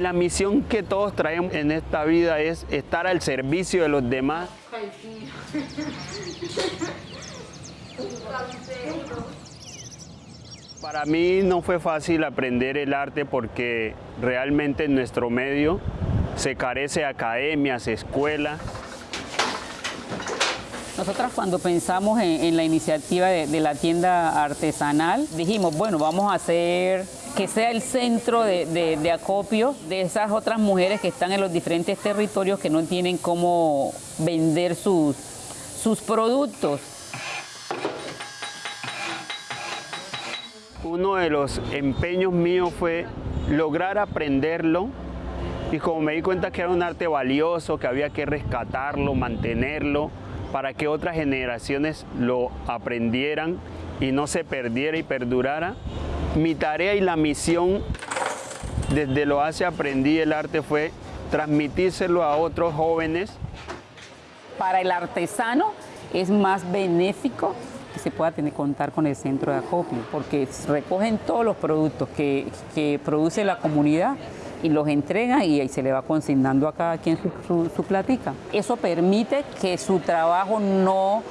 La misión que todos traemos en esta vida es estar al servicio de los demás. Para mí no fue fácil aprender el arte porque realmente en nuestro medio se carece de academias, escuelas. Nosotras cuando pensamos en, la iniciativa de, la tienda artesanal, dijimos, bueno, vamos a hacer que sea el centro de, de, acopio de esas otras mujeres que están en los diferentes territorios que no tienen cómo vender sus, sus productos. Uno de los empeños míos fue lograr aprenderlo y como me di cuenta que era un arte valioso, que había que rescatarlo, mantenerlo, para que otras generaciones lo aprendieran y no se perdiera y perdurara. Mi tarea y la misión desde lo hace aprendí el arte fue transmitírselo a otros jóvenes. Para el artesano es más benéfico que se pueda tener contar con el centro de acopio, porque recogen todos los productos que, que produce la comunidad y los entregan y se le va consignando a cada quien su, su, su platica. Eso permite que su trabajo no,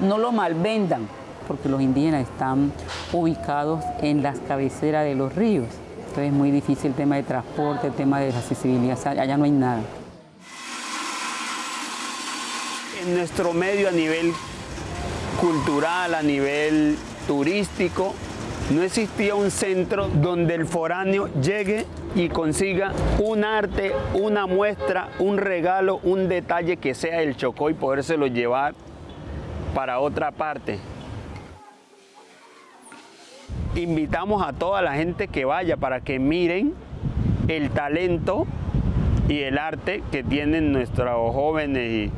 no lo malvendan, porque los indígenas están ubicados en las cabeceras de los ríos. Entonces es muy difícil el tema de transporte, el tema de accesibilidad, allá no hay nada. En nuestro medio a nivel cultural, a nivel turístico, no existía un centro donde el foráneo llegue y consiga un arte, una muestra, un regalo, un detalle que sea el Chocó y podérselo llevar para otra parte. Invitamos a toda la gente que vaya para que miren el talento y el arte que tienen nuestros jóvenes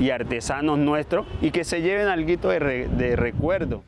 y, artesanos nuestros y que se lleven algo de recuerdo.